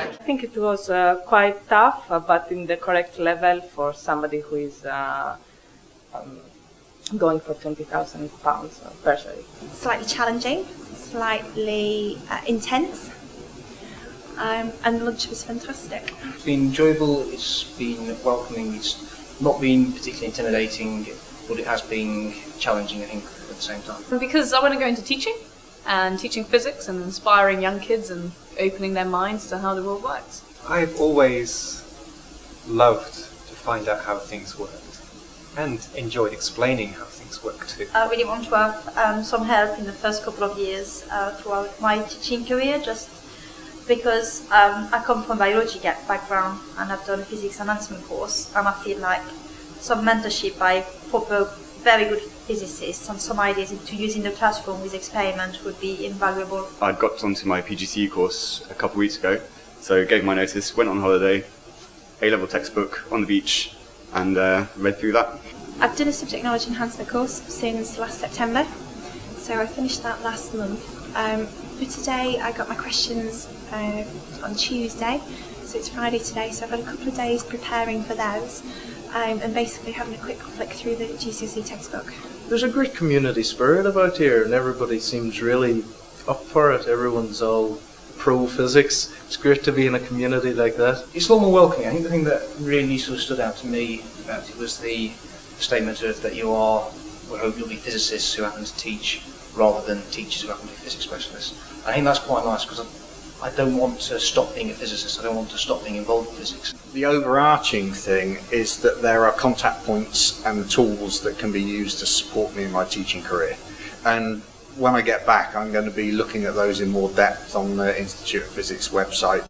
I think it was uh, quite tough, uh, but in the correct level for somebody who is uh, um, going for 20,000 pounds per year. Slightly challenging, slightly uh, intense, um, and the lunch was fantastic. It's been enjoyable, it's been welcoming, it's not been particularly intimidating, but it has been challenging, I think, at the same time. Because I want to go into teaching, and teaching physics and inspiring young kids and opening their minds to how the world works. I've always loved to find out how things worked and enjoyed explaining how things work too. I really want to have um, some help in the first couple of years uh, throughout my teaching career just because um, I come from a biology background and I've done a physics enhancement course and I feel like some mentorship by proper very good physicists and some ideas to use in the classroom with experiments would be invaluable. I got onto my PGCE course a couple of weeks ago, so gave my notice, went on holiday, A-level textbook on the beach, and uh, read through that. I've done a subject knowledge enhancement course since last September, so I finished that last month. Um, for today, I got my questions uh, on Tuesday, so it's Friday today, so I've had a couple of days preparing for those um, and basically having a quick flick through the GCSE textbook. There's a great community spirit about here and everybody seems really up for it. Everyone's all pro physics. It's great to be in a community like that. It's a lot more welcoming. I think the thing that really sort of stood out to me about it was the statement of that you are, we hope you'll be physicists who happen to teach rather than teachers who happen to be physics specialists. I think that's quite nice because I don't want to stop being a physicist. I don't want to stop being involved in physics. The overarching thing is that there are contact points and tools that can be used to support me in my teaching career. And when I get back, I'm going to be looking at those in more depth on the Institute of Physics website.